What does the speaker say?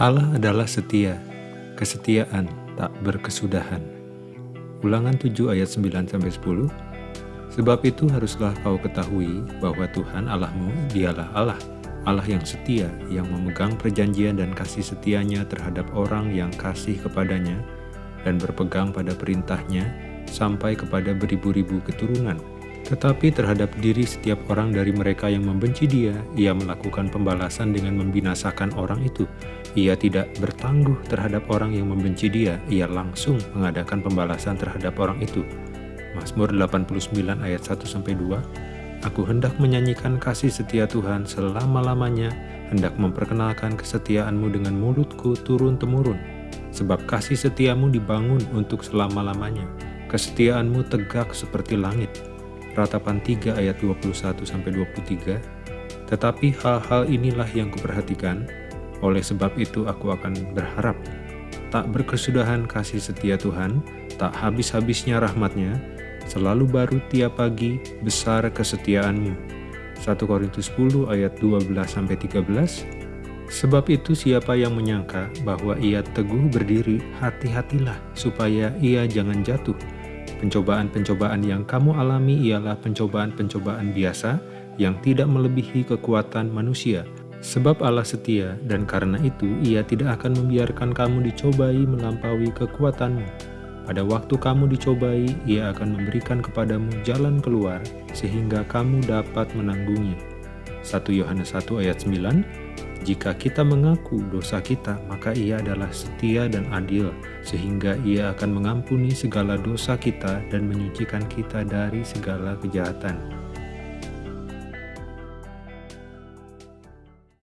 Allah adalah setia, kesetiaan tak berkesudahan. Ulangan 7 ayat 9-10 Sebab itu haruslah kau ketahui bahwa Tuhan Allahmu dialah Allah, Allah yang setia, yang memegang perjanjian dan kasih setianya terhadap orang yang kasih kepadanya dan berpegang pada perintahnya sampai kepada beribu-ribu keturunan tetapi terhadap diri setiap orang dari mereka yang membenci dia, ia melakukan pembalasan dengan membinasakan orang itu. Ia tidak bertangguh terhadap orang yang membenci dia, ia langsung mengadakan pembalasan terhadap orang itu. Mazmur 89 ayat 1-2 Aku hendak menyanyikan kasih setia Tuhan selama-lamanya, hendak memperkenalkan kesetiaanmu dengan mulutku turun-temurun. Sebab kasih setiamu dibangun untuk selama-lamanya, kesetiaanmu tegak seperti langit ratapan 3 ayat 21-23, tetapi hal-hal inilah yang kuperhatikan, oleh sebab itu aku akan berharap. Tak berkesudahan kasih setia Tuhan, tak habis-habisnya rahmatnya, selalu baru tiap pagi, besar kesetiaanmu. 1 Korintus 10 ayat 12-13 Sebab itu siapa yang menyangka bahwa ia teguh berdiri, hati-hatilah supaya ia jangan jatuh. Pencobaan-pencobaan yang kamu alami ialah pencobaan-pencobaan biasa yang tidak melebihi kekuatan manusia. Sebab Allah setia dan karena itu ia tidak akan membiarkan kamu dicobai melampaui kekuatanmu. Pada waktu kamu dicobai, ia akan memberikan kepadamu jalan keluar sehingga kamu dapat menanggungnya. 1 Yohanes 1 ayat 9 jika kita mengaku dosa kita, maka ia adalah setia dan adil, sehingga ia akan mengampuni segala dosa kita dan menyucikan kita dari segala kejahatan.